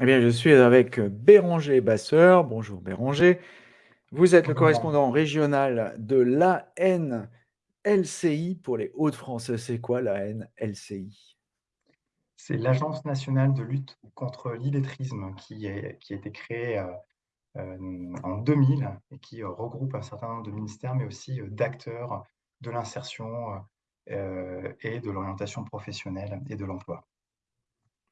Eh bien, je suis avec Béranger Basseur. Bonjour Béranger. Vous êtes le Bonjour correspondant régional de l'ANLCI pour les Hauts-de-France. C'est quoi l'ANLCI? C'est l'Agence nationale de lutte contre l'illettrisme qui est qui a été créée, heu, hem, en 2000 et qui, heu, regroupe un certain nombre de ministères, mais aussi, d'acteurs de l'insertion, et de l'orientation professionnelle et de l'emploi.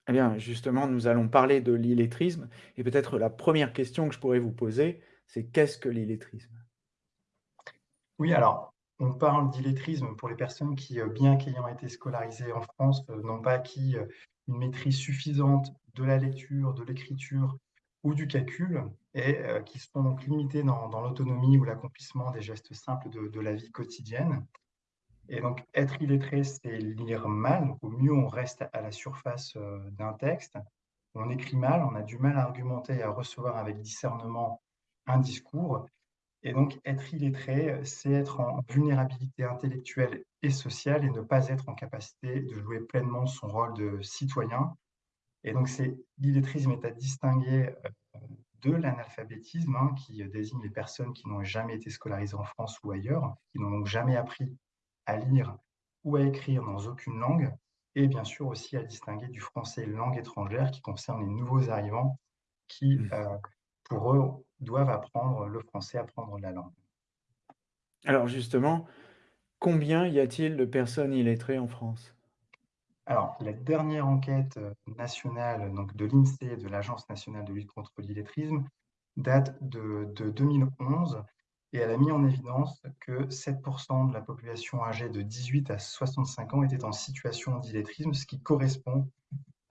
Eh bien, justement, nous allons parler de l'illettrisme et peut-être la première question que je pourrais vous poser, c'est qu'est-ce que l'illettrisme? Oui, alors, on parle d'illettrisme pour les personnes qui, heu, bien qu'ayant été scolarisées en France, heu, n'ont pas acquis, heu, une maîtrise suffisante de la lecture, de l'écriture ou du calcul et qui sont donc limitées dans l'autonomie ou l'accomplissement des gestes simples de la vie quotidienne et donc être illettré, c'est lire mal. Au mieux, on reste à la surface, heu, d'un texte. On écrit mal, on a du mal à argumenter et à recevoir avec discernement un discours et donc être illettré, c'est être en vulnérabilité intellectuelle et sociale et ne pas être en capacité de jouer pleinement son rôle de citoyen et donc l'illettrisme est à distinguer, heu, de l'analphabétisme, hein, qui, désigne les personnes qui n'ont jamais été scolarisées en France ou ailleurs, qui n'ont jamais appris à lire ou à écrire dans aucune langue et bien sûr aussi à distinguer du français langue étrangère qui concerne les nouveaux arrivants qui, Mmh. heu, pour eux, doivent apprendre le français, apprendre la langue. Alors justement, combien y a-t-il de personnes illettrées en France? Alors, la dernière enquête, nationale, donc de l'INSEE, de l'Agence nationale de lutte contre l'illettrisme, date de de 2011 et elle a mis en évidence que 7% de la population âgée de 18 à 65 ans était en situation d'illettrisme, ce qui correspond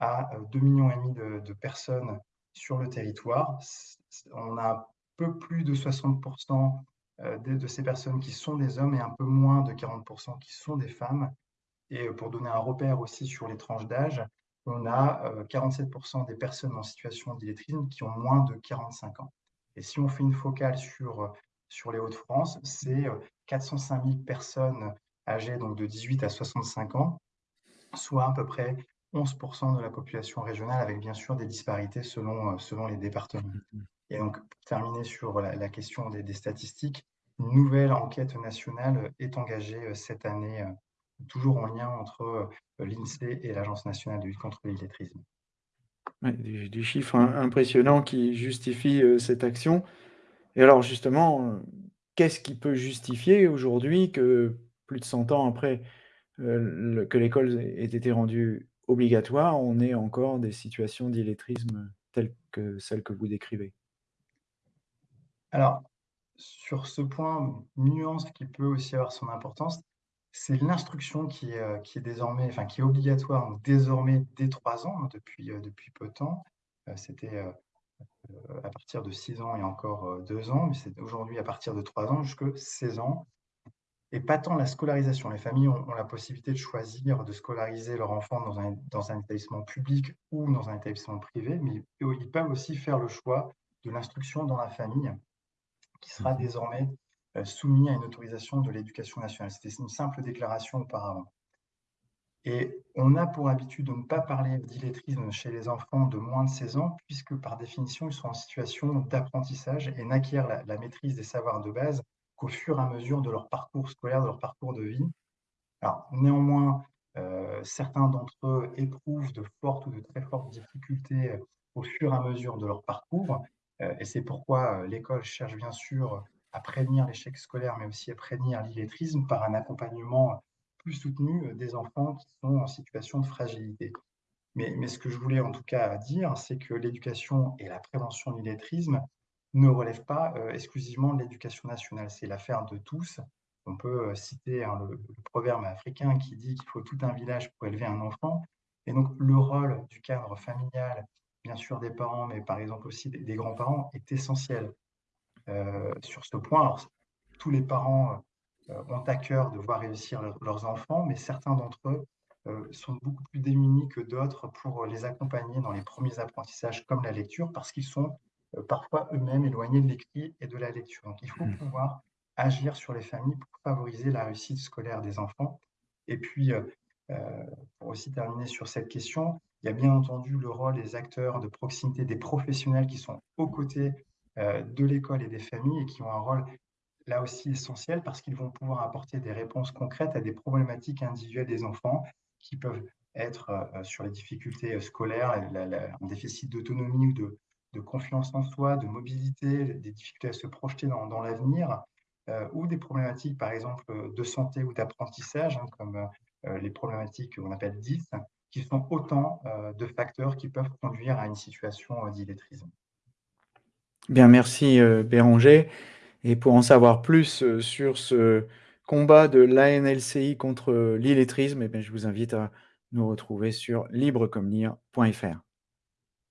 à, heu, 2 millions de de personnes sur le territoire. On a un peu plus de 60 heu, de ces personnes qui sont des hommes et un peu moins de 40 qui sont des femmes et heu, pour donner un repère aussi sur les tranches d'âge, on a, heu, 47% des personnes en situation d'illettrisme qui ont moins de 45 ans et si on fait une focale sur, sur les Hauts-de-France, c'est, heu, 405 000 personnes âgées donc de 18 à 65 ans, soit à peu près 11% de la population régionale avec bien sûr des disparités selon, heu, selon les départements et donc pour terminer sur la question des statistiques, une nouvelle enquête nationale, est engagée, heu, cette année, toujours en lien entre, l'INSEE et l'Agence nationale de lutte contre l'illettrisme. Ouais, des des chiffres im impressionnants qui justifient, heu, cette action et alors justement, heu, qu'est-ce qui peut justifier aujourd'hui que plus de 100 ans après, le que l'école ait été rendue obligatoire, on ait encore des situations d'illettrisme telles que celles que vous décrivez? Alors, sur ce point, nuance qui peut aussi avoir son importance, c'est l'instruction qui qui est désormais enfin qui est obligatoire donc désormais dès 3 ans, hein, depuis, depuis peu de temps. C'était, à partir de 6 ans et encore, heu, 2 ans, mais c'est aujourd'hui à partir de 3 ans jusque 16 ans et pas tant la scolarisation. Les familles ont ont la possibilité de choisir de scolariser leur enfant dans un dans un établissement public ou dans un établissement privé, mais ils peuvent aussi faire le choix de l'instruction dans la famille qui Mmh sera mh. désormais, heu, soumis à une autorisation de l'éducation nationale. C'était une simple déclaration auparavant et on a pour habitude de ne pas parler d'illettrisme chez les enfants de moins de 16 ans puisque par définition, ils sont en situation d'apprentissage et n'acquièrent la maîtrise des savoirs de base qu'au fur et à mesure de leur parcours scolaire, de leur parcours de vie. Néanmoins, heu, certains d'entre eux éprouvent de fortes ou de très fortes difficultés, heu, au fur et à mesure de leur parcours, heu et c'est pourquoi, l'école cherche bien sûr à prévenir l'échec scolaire, mais aussi à prévenir l'illettrisme par un accompagnement plus soutenu, heu, des enfants qui sont en situation de fragilité. Mais ce que je voulais en tout cas dire, c'est que l'éducation et la prévention de l'illettrisme ne relèvent pas, heu, exclusivement de l'éducation nationale. C'est l'affaire de tous. On peut, heu, citer, hein, le proverbe africain qui dit qu'il faut tout un village pour élever un enfant et donc le rôle du cadre familial, bien sûr des parents, mais par exemple aussi des grands-parents est essentiel, sur ce point. Tous les parents, ont à cœur de voir réussir leurs enfants, mais certains d'entre eux, heu, sont beaucoup plus démunis que d'autres pour, les accompagner dans les premiers apprentissages comme la lecture parce qu'ils sont, heu, parfois eux-mêmes éloignés de l'écrit et de la lecture. Donc il faut Mmh. pouvoir agir sur les familles pour favoriser la réussite scolaire des enfants et puis, pour aussi terminer sur cette question, Il y a bien entendu le rôle des acteurs de proximité, des professionnels qui sont aux côtés, de l'école et des familles et qui ont un rôle là aussi essentiel parce qu'ils vont pouvoir apporter des réponses concrètes à des problématiques individuelles des enfants qui peuvent être, heu, sur les difficultés, heu, scolaires, la la un déficit d'autonomie ou de confiance en soi, de mobilité, des difficultés à se projeter dans l'avenir, ou des problématiques, par exemple, de santé ou d'apprentissage, hein, comme, les problématiques qu'on appelle DIS, qui sont autant, de facteurs qui peuvent conduire à une situation, d'illettrisme. Bien, merci, Béranger et pour en savoir plus, heu, sur ce combat de l'ANLCI contre, l'illettrisme et bien, je vous invite à nous retrouver sur librecomlire.fr.